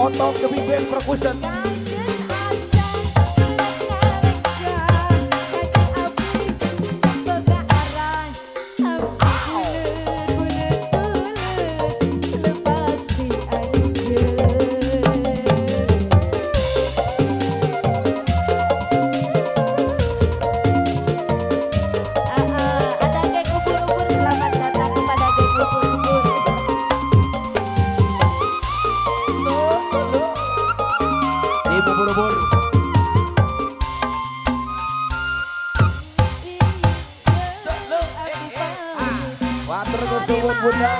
Otong Big Band Percussion Bunda.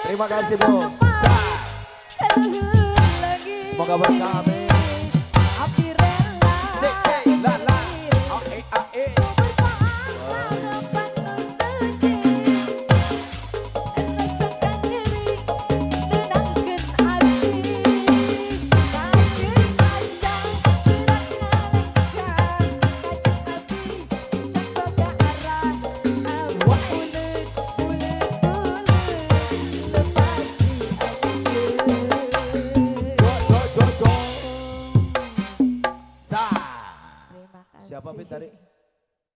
Terima kasih Bu. Semoga berkah amin. ಮಾಡ್ತಾರೆ